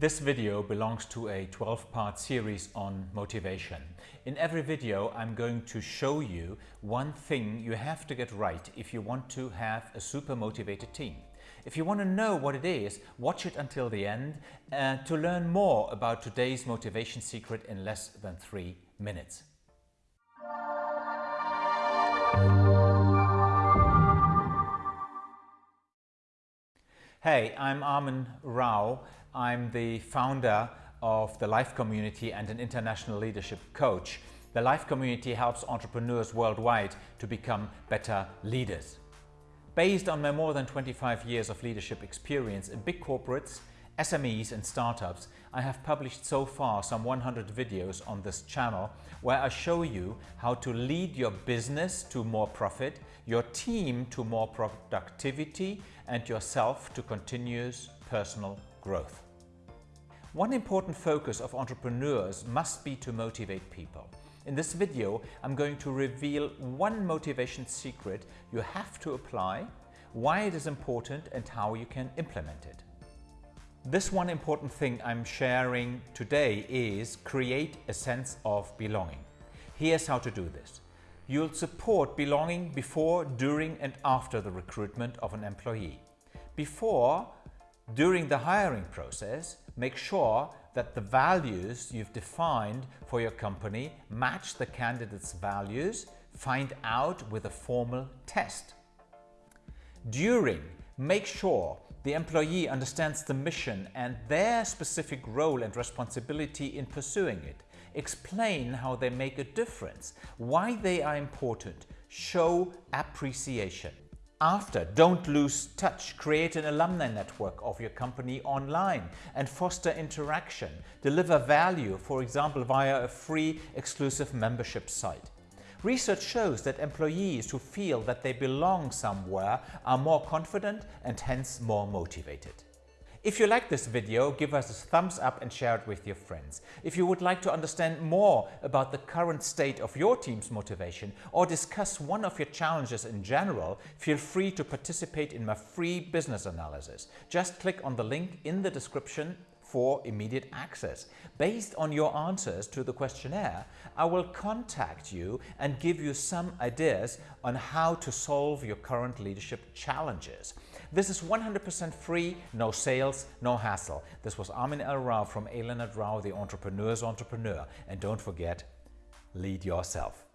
This video belongs to a 12-part series on motivation. In every video I'm going to show you one thing you have to get right if you want to have a super motivated team. If you want to know what it is, watch it until the end uh, to learn more about today's motivation secret in less than three minutes. Hey, I'm Armin Rao. I'm the founder of the Life Community and an international leadership coach. The Life Community helps entrepreneurs worldwide to become better leaders. Based on my more than 25 years of leadership experience in big corporates, SMEs and startups, I have published so far some 100 videos on this channel where I show you how to lead your business to more profit, your team to more productivity and yourself to continuous personal growth. One important focus of entrepreneurs must be to motivate people. In this video, I'm going to reveal one motivation secret you have to apply, why it is important and how you can implement it. This one important thing I'm sharing today is create a sense of belonging. Here's how to do this. You'll support belonging before, during and after the recruitment of an employee. Before, during the hiring process, make sure that the values you've defined for your company match the candidate's values. Find out with a formal test. During, make sure the employee understands the mission and their specific role and responsibility in pursuing it. Explain how they make a difference, why they are important. Show appreciation. After, don't lose touch. Create an alumni network of your company online and foster interaction. Deliver value, for example, via a free exclusive membership site. Research shows that employees who feel that they belong somewhere are more confident and hence more motivated. If you like this video, give us a thumbs up and share it with your friends. If you would like to understand more about the current state of your team's motivation or discuss one of your challenges in general, feel free to participate in my free business analysis. Just click on the link in the description for immediate access. Based on your answers to the questionnaire, I will contact you and give you some ideas on how to solve your current leadership challenges. This is 100% free, no sales, no hassle. This was Armin L. Rao from A. Leonard Rao, the entrepreneur's entrepreneur. And don't forget, lead yourself.